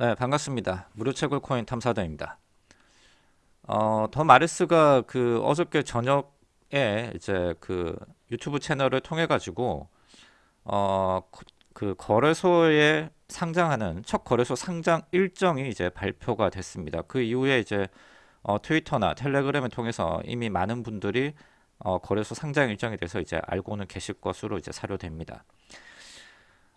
네, 반갑습니다. 무료 채굴 코인 탐사다입니다. 어, 더 마르스가 그 어저께 저녁에 이제 그 유튜브 채널을 통해 가지고 어, 그 거래소에 상장하는 첫 거래소 상장 일정이 이제 발표가 됐습니다. 그 이후에 이제 어, 트위터나 텔레그램을 통해서 이미 많은 분들이 어, 거래소 상장 일정에 대해서 이제 알고는 계실 것으로 이제 사료됩니다.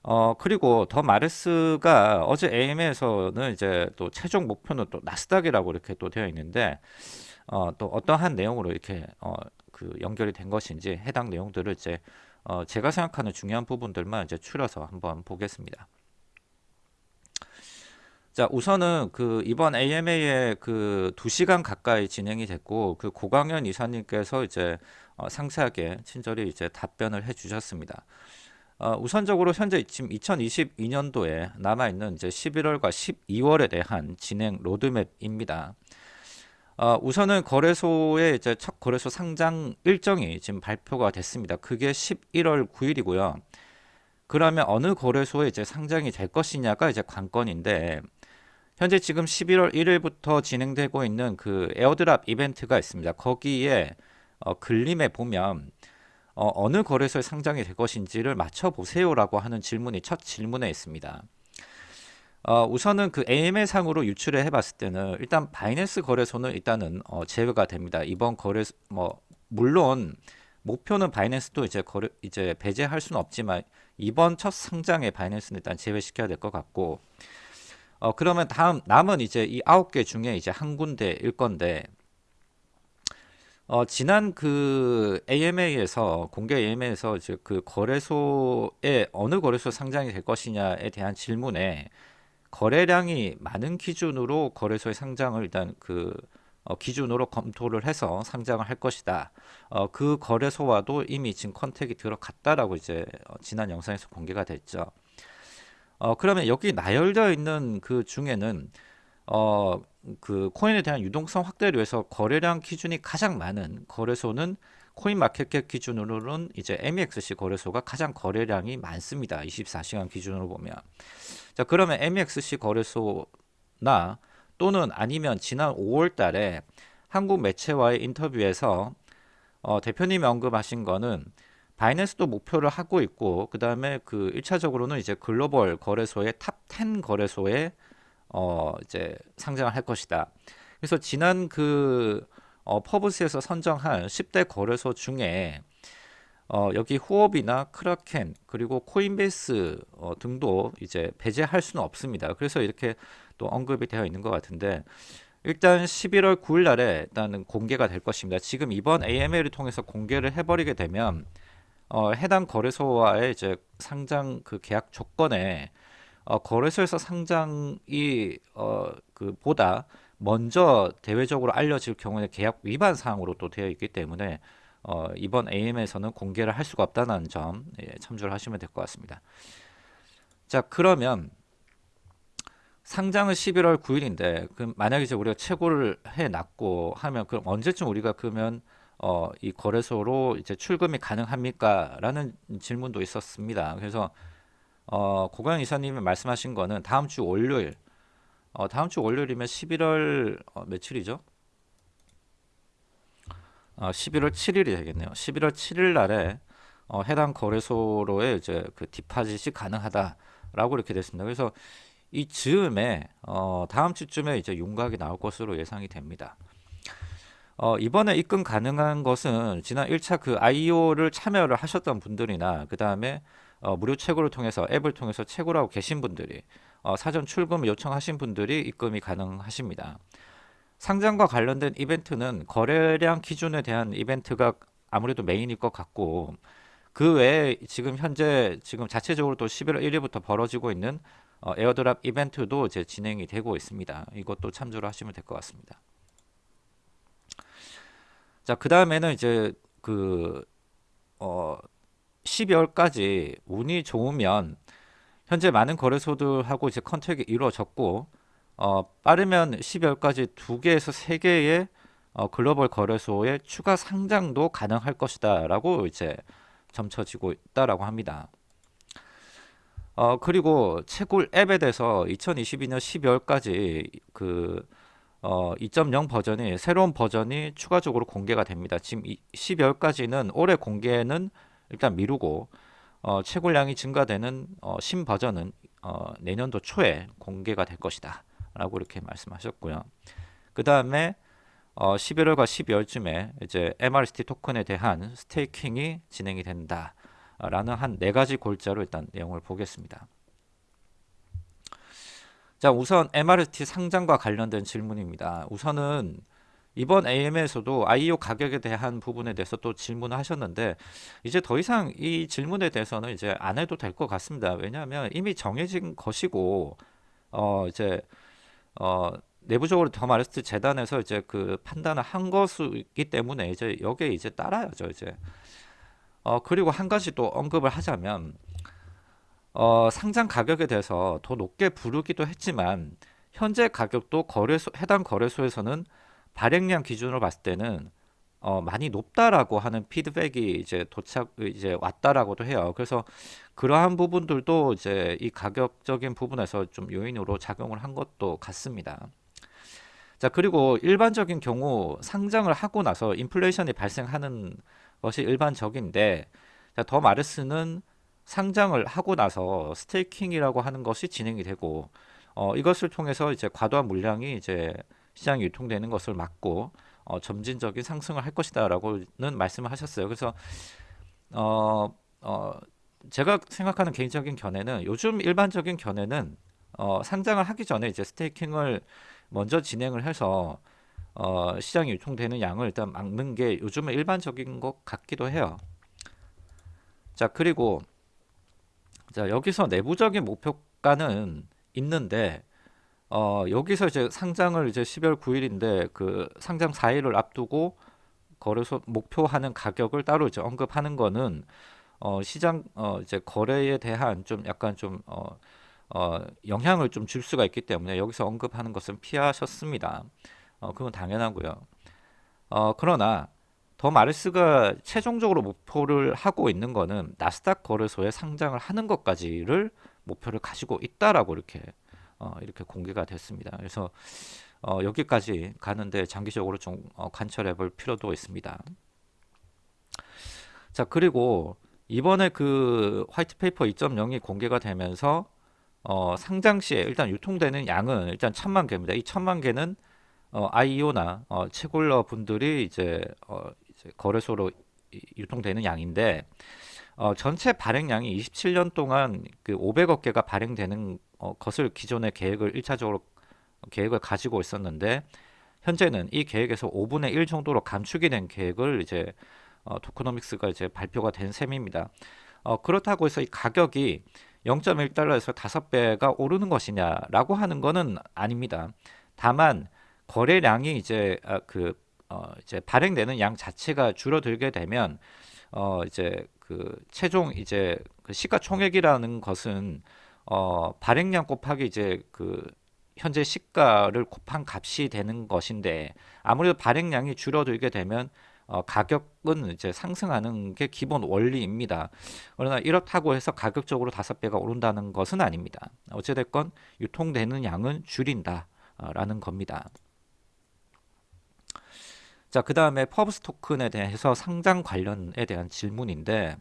어 그리고 더 마르스가 어제 AM에서는 이제 또 최종 목표는 또 나스닥이라고 이렇게 또 되어 있는데 어 또 어떠한 내용으로 이렇게 어 그 연결이 된 것인지 해당 내용들을 이제 어 제가 생각하는 중요한 부분들만 이제 추려서 한번 보겠습니다. 자 우선은 그 이번 AMA에 그 2시간 가까이 진행이 됐고 그 고강현 이사님께서 이제 어 상세하게 친절히 이제 답변을 해 주셨습니다. 어, 우선적으로 현재 지금 2022년도에 남아있는 이제 11월과 12월에 대한 진행 로드맵입니다. 어, 우선은 거래소의 이제 첫 거래소 상장 일정이 지금 발표가 됐습니다. 그게 11월 9일이고요. 그러면 어느 거래소에 이제 상장이 될 것이냐가 이제 관건인데 현재 지금 11월 1일부터 진행되고 있는 그 에어드랍 이벤트가 있습니다. 거기에 어, 글림에 보면 어, 느 거래소에 상장이 될 것인지를 맞춰보세요라고 하는 질문이 첫 질문에 있습니다. 어, 우선은 그 AMA 상으로 유출을 해봤을 때는 일단 바이낸스 거래소는 일단은 어, 제외가 됩니다. 이번 거래 뭐 물론 목표는 바이낸스도 이제 거래 이제 배제할 수는 없지만 이번 첫 상장에 바이낸스는 일단 제외시켜야 될 것 같고 어 그러면 다음 남은 이제 이 아홉 개 중에 이제 한 군데일 건데 어, 지난 그 AMA에서 공개 AMA에서 이제 그 거래소에 어느 거래소 상장이 될 것이냐에 대한 질문에 거래량이 많은 기준으로 거래소의 상장을 일단 그 어, 기준으로 검토를 해서 상장을 할 것이다. 어, 그 거래소와도 이미 지금 컨택이 들어갔다라고 이제 어, 지난 영상에서 공개가 됐죠. 어, 그러면 여기 나열되어 있는 그 중에는 어, 그 코인에 대한 유동성 확대를 위해서 거래량 기준이 가장 많은 거래소는 CoinMarketCap 기준으로는 이제 MEXC 거래소가 가장 거래량이 많습니다. 24시간 기준으로 보면. 자, 그러면 MEXC 거래소나 또는 아니면 지난 5월 달에 한국 매체와의 인터뷰에서 어, 대표님이 언급하신 거는 바이낸스도 목표를 하고 있고 그 다음에 그 1차적으로는 이제 글로벌 거래소의 top 10 거래소에 어 이제 상장을 할 것이다. 그래서 지난 그 어, 퍼브스에서 선정한 10대 거래소 중에 어, 여기 후업이나 크라켄 그리고 코인베이스 어, 등도 이제 배제할 수는 없습니다. 그래서 이렇게 또 언급이 되어 있는 것 같은데 일단 11월 9일 날에 일단은 공개가 될 것입니다. 지금 이번 AML을 통해서 공개를 해버리게 되면 어, 해당 거래소와의 이제 상장 그 계약 조건에 어, 거래소에서 상장이 어, 그 보다 먼저 대외적으로 알려질 경우에 계약 위반 사항으로 또 되어 있기 때문에 어, 이번 AM에서는 공개를 할 수가 없다는 점 예, 참조를 하시면 될 것 같습니다. 자 그러면 상장은 11월 9일인데 그 만약에 이제 우리가 최고를 해 놨고 하면 그럼 언제쯤 우리가 그러면 어, 이 거래소로 이제 출금이 가능합니까? 라는 질문도 있었습니다. 그래서 어, 고강 이사님이 말씀하신 거는 다음 주 월요일 어, 다음 주 월요일이면 11월 어, 며칠이죠? 어, 11월 7일이 되겠네요. 11월 7일 날에 어, 해당 거래소로의 이제 그 디파짓이 가능하다라고 이렇게 됐습니다. 그래서 이 즈음에 어, 다음 주쯤에 이제 윤곽이 나올 것으로 예상이 됩니다. 어, 이번에 입금 가능한 것은 지난 1차 그 IO를 참여를 하셨던 분들이나 그 다음에 어, 무료 채굴을 통해서 앱을 통해서 채굴하고 계신 분들이 어, 사전 출금 요청하신 분들이 입금이 가능하십니다. 상장과 관련된 이벤트는 거래량 기준에 대한 이벤트가 아무래도 메인일 것 같고 그 외에 지금 현재 지금 자체적으로 또 11월 1일부터 벌어지고 있는 어, 에어드랍 이벤트도 이제 진행이 되고 있습니다. 이것도 참조를 하시면 될 것 같습니다. 자, 그 다음에는 이제 그, 어, 12월까지 운이 좋으면 현재 많은 거래소들하고 이제 컨택이 이루어졌고 어, 빠르면 12월까지 두 개에서 세 개의 어, 글로벌 거래소의 추가 상장도 가능할 것이다 라고 이제 점쳐지고 있다라고 합니다. 어, 그리고 채굴 앱에 대해서 2022년 12월까지 그 어, 2.0 버전이 새로운 버전이 추가적으로 공개가 됩니다. 지금 12월까지는 올해 공개는 일단 미루고 어, 채굴량이 증가되는 어, 신 버전은 어, 내년도 초에 공개가 될 것이다. 라고 이렇게 말씀하셨고요. 그 다음에 어, 11월과 12월쯤에 이제 MRST 토큰에 대한 스테이킹이 진행이 된다. 라는 한 네 가지 골자로 일단 내용을 보겠습니다. 자, 우선 MRST 상장과 관련된 질문입니다. 우선은 이번 AM에서도 IEO 가격에 대한 부분에 대해서 또 질문을 하셨는데 이제 더 이상 이 질문에 대해서는 이제 안 해도 될 것 같습니다. 왜냐하면 이미 정해진 것이고 어 이제 어 내부적으로 더 마르스트 재단에서 이제 그 판단을 한 것이기 때문에 이제 여기에 이제 따라야죠 이제 어 그리고 한 가지 또 언급을 하자면 어 상장 가격에 대해서 더 높게 부르기도 했지만 현재 가격도 거래소 해당 거래소에서는 발행량 기준으로 봤을 때는 어 많이 높다라고 하는 피드백이 이제 도착 이제 왔다라고도 해요. 그래서 그러한 부분들도 이제 이 가격적인 부분에서 좀 요인으로 작용을 한 것도 같습니다. 자, 그리고 일반적인 경우 상장을 하고 나서 인플레이션이 발생하는 것이 일반적인데 자, 더 마르스는 상장을 하고 나서 스테이킹이라고 하는 것이 진행이 되고 어, 이것을 통해서 이제 과도한 물량이 이제 시장에 유통되는 것을 막고 어, 점진적인 상승을 할 것이다라고는 말씀을 하셨어요. 그래서 어, 어, 제가 생각하는 개인적인 견해는 요즘 일반적인 견해는 어, 상장을 하기 전에 이제 스테이킹을 먼저 진행을 해서 어, 시장에 유통되는 양을 일단 막는 게 요즘은 일반적인 것 같기도 해요. 자 그리고 자 여기서 내부적인 목표가는 있는데 어, 여기서 이제 상장을 이제 12월 9일인데 그 상장 4일을 앞두고 거래소 목표하는 가격을 따로 이제 언급하는 거는 어, 시장 어, 이제 거래에 대한 좀 약간 좀 어, 어, 영향을 좀 줄 수가 있기 때문에 여기서 언급하는 것은 피하셨습니다. 어, 그건 당연하고요. 어, 그러나 더 마르스가 최종적으로 목표를 하고 있는 거는 나스닥 거래소에 상장을 하는 것까지를 목표를 가지고 있다라고 이렇게 어, 이렇게 공개가 됐습니다. 그래서 어, 여기까지 가는데 장기적으로 좀 어, 관찰해 볼 필요도 있습니다. 자 그리고 이번에 그 white paper 2.0이 공개가 되면서 어, 상장 시에 일단 유통되는 양은 일단 천만 개입니다. 이 천만 개는 어, IEO나 어, 채굴러 분들이 이제, 어, 이제 거래소로 유통되는 양인데 어, 전체 발행량이 27년 동안 그 500억 개가 발행되는 어, 것을 기존의 계획을 1차적으로 계획을 가지고 있었는데 현재는 이 계획에서 5분의 1 정도로 감축이 된 계획을 이제 어, 토크노믹스가 이제 발표가 된 셈입니다. 어, 그렇다고 해서 이 가격이 0.1달러에서 5배가 오르는 것이냐라고 하는 것은 아닙니다. 다만 거래량이 이제 아, 그 어, 이제 발행되는 양 자체가 줄어들게 되면 어, 이제 그 최종 이제 그 시가총액이라는 것은 어, 발행량 곱하기 이제 그 현재 시가를 곱한 값이 되는 것인데 아무래도 발행량이 줄어들게 되면 어, 가격은 이제 상승하는 게 기본 원리입니다. 그러나 이렇다고 해서 가격적으로 다섯 배가 오른다는 것은 아닙니다. 어찌됐건 유통되는 양은 줄인다라는 겁니다. 자, 그 다음에 퍼브스 토큰에 대해서 상장 관련에 대한 질문인데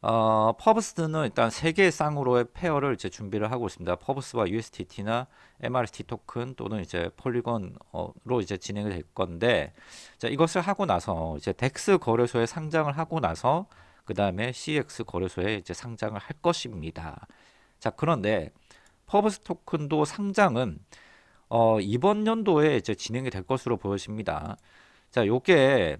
어, 퍼브스는 일단 세 개의 쌍으로의 pair를 이제 준비를 하고 있습니다. 퍼브스와 USDT나 MRC 토큰 또는 이제 Polygon으로 이제 진행이 될 건데, 자, 이것을 하고 나서 이제 DEX 거래소에 상장을 하고 나서 그 다음에 CEX 거래소에 이제 상장을 할 것입니다. 자, 그런데 퍼브스 토큰도 상장은 어, 이번 연도에 이제 진행이 될 것으로 보여집니다. 자, 요게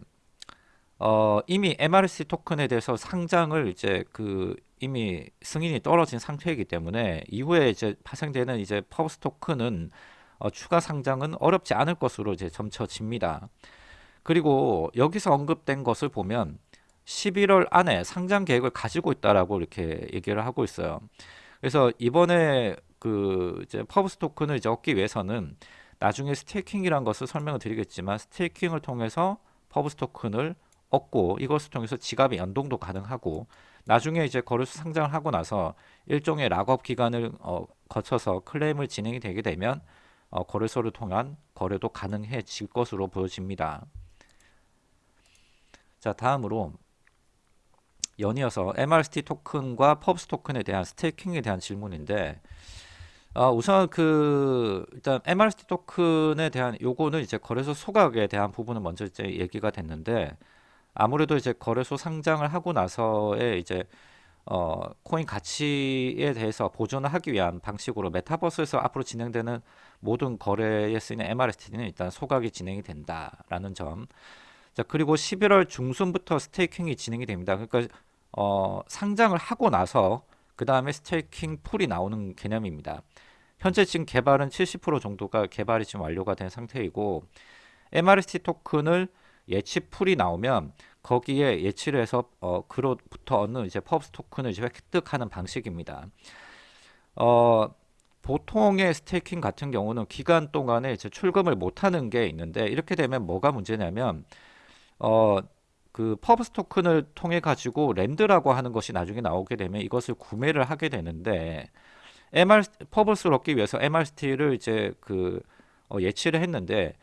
어, 이미 MRC 토큰에 대해서 상장을 이제 그 이미 승인이 떨어진 상태이기 때문에 이후에 이제 파생되는 이제 퍼브스 토큰은 어, 추가 상장은 어렵지 않을 것으로 이제 점쳐집니다. 그리고 여기서 언급된 것을 보면 11월 안에 상장 계획을 가지고 있다라고 이렇게 얘기를 하고 있어요. 그래서 이번에 그 이제 퍼브스 토큰을 이제 얻기 위해서는 나중에 staking이란 것을 설명을 드리겠지만 staking을 통해서 퍼브스 토큰을 얻고 이것을 통해서 지갑의 연동도 가능하고 나중에 이제 거래소 상장을 하고 나서 일종의 락업 기간을 어, 거쳐서 클레임을 진행이 되게 되면 어, 거래소를 통한 거래도 가능해질 것으로 보여집니다. 자 다음으로 연이어서 MRST 토큰과 펍스 토큰에 대한 스테이킹에 대한 질문인데 어, 우선 그 일단 MRST 토큰에 대한 요거는 이제 거래소 소각에 대한 부분은 먼저 이제 얘기가 됐는데 아무래도 이제 거래소 상장을 하고 나서의 이제 어, 코인 가치에 대해서 보존을 하기 위한 방식으로 메타버스에서 앞으로 진행되는 모든 거래에 쓰이는 MRST는 일단 소각이 진행이 된다라는 점. 자, 그리고 11월 중순부터 스테이킹이 진행이 됩니다. 그러니까 어, 상장을 하고 나서 그 다음에 스테이킹 풀이 나오는 개념입니다. 현재 지금 개발은 70% 정도가 개발이 지금 완료가 된 상태이고 MRST 토큰을 예치 풀이 나오면 거기에 예치를 해서 어, 그로부터 얻는 이제 펍스 토큰을 이제 획득하는 방식입니다. 어, 보통의 스테이킹 같은 경우는 기간 동안에 이제 출금을 못하는 게 있는데 이렇게 되면 뭐가 문제냐면 어, 그 펍스 토큰을 통해 가지고 랜드라고 하는 것이 나중에 나오게 되면 이것을 구매를 하게 되는데 MR 펍스를 얻기 위해서 MRST를 이제 그 어, 예치를 했는데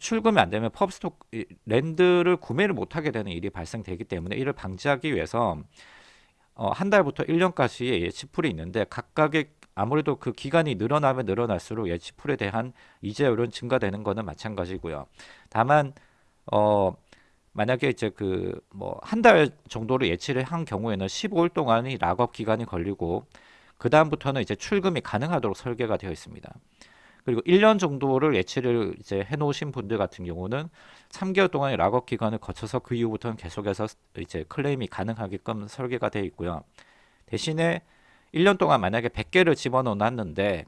출금이 안 되면 펍스톡 랜드를 구매를 못 하게 되는 일이 발생되기 때문에 이를 방지하기 위해서 어, 한 달부터 1년까지의 예치풀이 있는데 각각의 아무래도 그 기간이 늘어나면 늘어날수록 예치풀에 대한 이자율은 증가되는 것은 마찬가지고요. 다만 어 만약에 이제 그 뭐 한 달 정도로 예치를 한 경우에는 15일 동안이 락업 기간이 걸리고 그 다음부터는 이제 출금이 가능하도록 설계가 되어 있습니다. 그리고 1년 정도를 예치를 이제 해 놓으신 분들 같은 경우는 3개월 동안의 락업 기간을 거쳐서 그 이후부터는 계속해서 이제 클레임이 가능하게끔 설계가 되어 있고요. 대신에 1년 동안 만약에 100개를 집어넣어 놨는데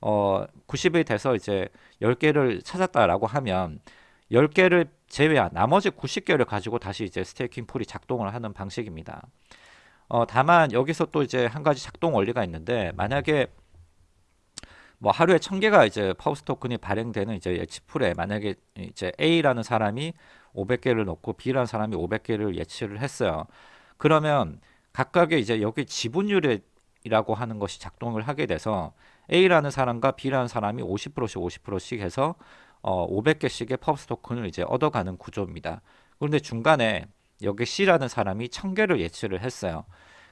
어 90일 돼서 이제 10개를 찾았다라고 하면 10개를 제외한 나머지 90개를 가지고 다시 이제 스테이킹 풀이 작동을 하는 방식입니다. 어 다만 여기서 또 이제 한 가지 작동 원리가 있는데 만약에 뭐 하루에 천 개가 이제 파우스 토큰이 발행되는 이제 예치풀에 만약에 이제 A라는 사람이 500개를 넣고 B라는 사람이 500개를 예치를 했어요. 그러면 각각의 이제 여기 지분율이라고 하는 것이 작동을 하게 돼서 A라는 사람과 B라는 사람이 50%씩 50%씩 해서 어 500개씩의 펍스 토큰을 이제 얻어가는 구조입니다. 그런데 중간에 여기 C라는 사람이 1000개를 예치를 했어요.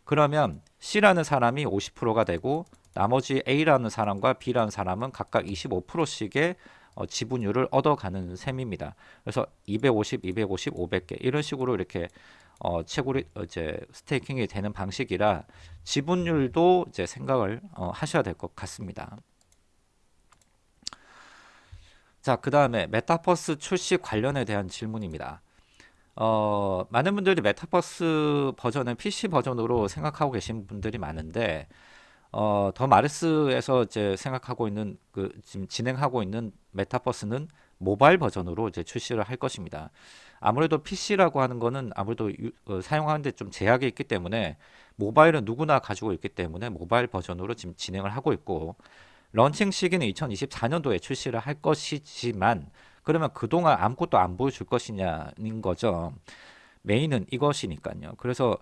그러면 C라는 사람이 50%가 되고 나머지 A라는 사람과 B라는 사람은 각각 25%씩의 어, 지분율을 얻어가는 셈입니다. 그래서 250, 250, 500개 이런 식으로 이렇게 어, 채굴이 어, 이제 스테이킹이 되는 방식이라 지분율도 이제 생각을 어, 하셔야 될 것 같습니다. 자, 그 다음에 메타버스 출시 관련에 대한 질문입니다. 어, 많은 분들이 메타버스 버전은 PC 버전으로 생각하고 계신 분들이 많은데 어, 더 마르스에서 이제 생각하고 있는 그 지금 진행하고 있는 메타버스는 모바일 버전으로 이제 출시를 할 것입니다. 아무래도 PC라고 하는 거는 아무래도 유, 어, 사용하는데 좀 제약이 있기 때문에 모바일은 누구나 가지고 있기 때문에 모바일 버전으로 지금 진행을 하고 있고 런칭 시기는 2024년도에 출시를 할 것이지만 그러면 그동안 아무것도 안 보여줄 것이냐는 거죠. 메인은 이것이니까요. 그래서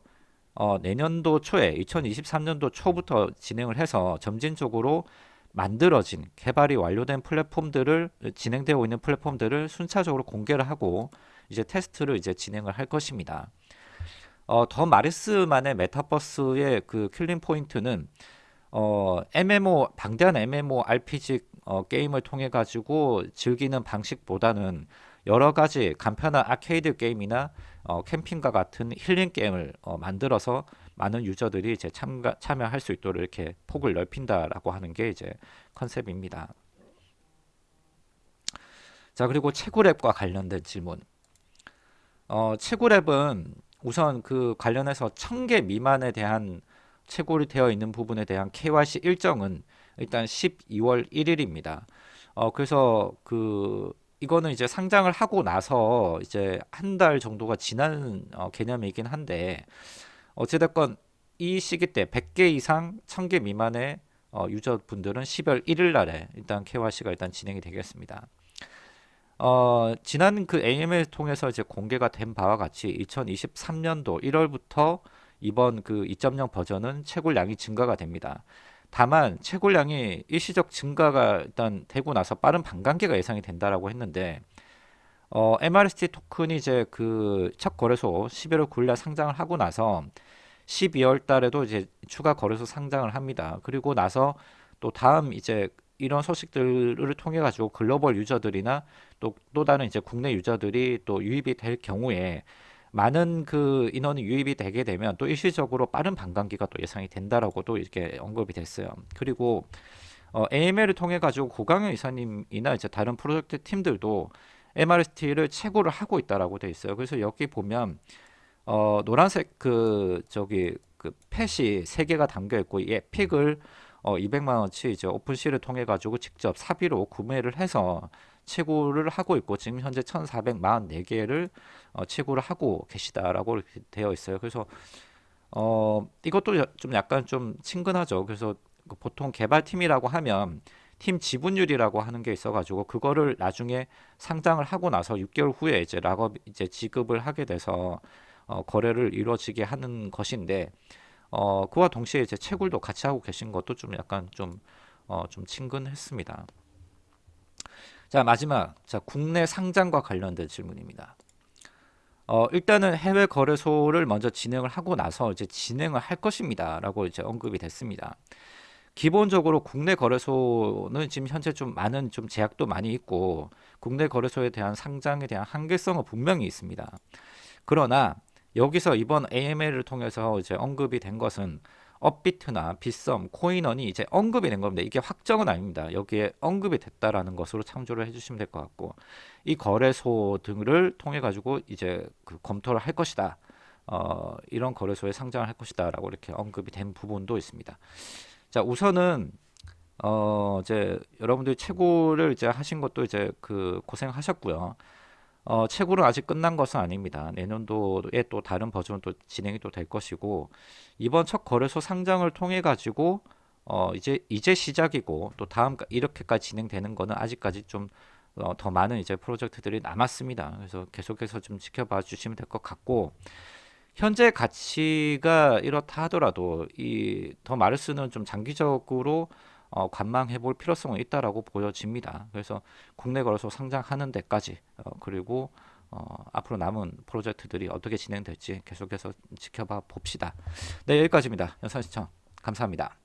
어, 내년도 초에 2023년도 초부터 진행을 해서 점진적으로 만들어진 개발이 완료된 플랫폼들을 진행되고 있는 플랫폼들을 순차적으로 공개를 하고 이제 테스트를 이제 진행을 할 것입니다. 어, 더 마르스만의 메타버스의 그 killing point는 어, MMO 방대한 MMO RPG 어, 게임을 통해 가지고 즐기는 방식보다는 여러 가지 간편한 아케이드 게임이나 어, 캠핑과 같은 힐링 게임을 어, 만들어서 많은 유저들이 이제 참가, 참여할 수 있도록 이렇게 폭을 넓힌다라고 하는 게 이제 컨셉입니다. 자 그리고 채굴앱과 관련된 질문. 어, 채굴앱은 우선 그 관련해서 1000개 미만에 대한 채굴이 되어 있는 부분에 대한 KYC 일정은 일단 12월 1일입니다. 어, 그래서 그 이거는 이제 상장을 하고 나서 이제 한 달 정도가 지난 어, 개념이긴 한데 어찌됐건 이 시기 때 100개 이상 1000개 미만의 어, 유저분들은 10월 1일 날에 일단 KYC가 일단 진행이 되겠습니다. 어, 지난 그 AML 통해서 이제 공개가 된 바와 같이 2023년도 1월부터 이번 그 2.0 버전은 채굴량이 증가가 됩니다. 다만 채굴량이 일시적 증가가 일단 되고 나서 빠른 반감기가 예상이 된다라고 했는데 어, MRST 토큰이 이제 그 첫 거래소 11월 9일 날 상장을 하고 나서 12월 달에도 이제 추가 거래소 상장을 합니다. 그리고 나서 또 다음 이제 이런 소식들을 통해 가지고 글로벌 유저들이나 또 또 다른 이제 국내 유저들이 또 유입이 될 경우에 많은 그 인원이 유입이 되게 되면 또 일시적으로 빠른 반감기가 또 예상이 된다라고도 이렇게 언급이 됐어요. 그리고 어, AML을 통해 가지고 고강현 이사님이나 이제 다른 프로젝트 팀들도 MRST를 채굴을 하고 있다라고 돼 있어요. 그래서 여기 보면 어, 노란색 그 저기 그 팻이 세 개가 담겨 있고 이 픽을 어, 200만 원치 이제 오픈시를 통해 가지고 직접 사비로 구매를 해서 채굴을 하고 있고 지금 현재 1,444개를 어, 채굴을 하고 계시다라고 이렇게 되어 있어요. 그래서 어, 이것도 야- 좀 약간 좀 친근하죠. 그래서 그 보통 개발팀이라고 하면 팀 지분율이라고 하는 게 있어가지고 그거를 나중에 상장을 하고 나서 6개월 후에 이제 락업 이제 지급을 하게 돼서 어, 거래를 이루어지게 하는 것인데 어, 그와 동시에 이제 채굴도 같이 하고 계신 것도 좀 약간 좀 어, 좀 친근했습니다. 자, 마지막. 자, 국내 상장과 관련된 질문입니다. 어, 일단은 해외 거래소를 먼저 진행을 하고 나서 이제 진행을 할 것입니다 라고 이제 언급이 됐습니다. 기본적으로 국내 거래소는 지금 현재 좀 많은 좀 제약도 많이 있고 국내 거래소에 대한 상장에 대한 한계성은 분명히 있습니다. 그러나 여기서 이번 AML을 통해서 이제 언급이 된 것은 업비트나 빗썸, 코인원이 이제 언급이 된 겁니다. 이게 확정은 아닙니다. 여기에 언급이 됐다라는 것으로 참조를 해주시면 될 것 같고 이 거래소 등을 통해 가지고 이제 그 검토를 할 것이다. 어, 이런 거래소에 상장을 할 것이다 라고 이렇게 언급이 된 부분도 있습니다. 자, 우선은 어, 이제 여러분들이 채굴을 이제 하신 것도 이제 그 고생하셨고요. 어, 채굴은 아직 끝난 것은 아닙니다. 내년도에 또 다른 버전은 또 진행이 또 될 것이고 이번 첫 거래소 상장을 통해 가지고 어, 이제 이제 시작이고 또 다음 이렇게까지 진행되는 거는 아직까지 좀 어, 더 많은 이제 프로젝트들이 남았습니다. 그래서 계속해서 좀 지켜봐 주시면 될 것 같고 현재 가치가 이렇다 하더라도 이 더 마르스는 좀 장기적으로 어, 관망해 볼 필요성은 있다라고 보여집니다. 그래서 국내 거래소 상장하는 데까지 어, 그리고 어, 앞으로 남은 프로젝트들이 어떻게 진행될지 계속해서 지켜봐 봅시다. 네 여기까지입니다. 영상 시청 감사합니다.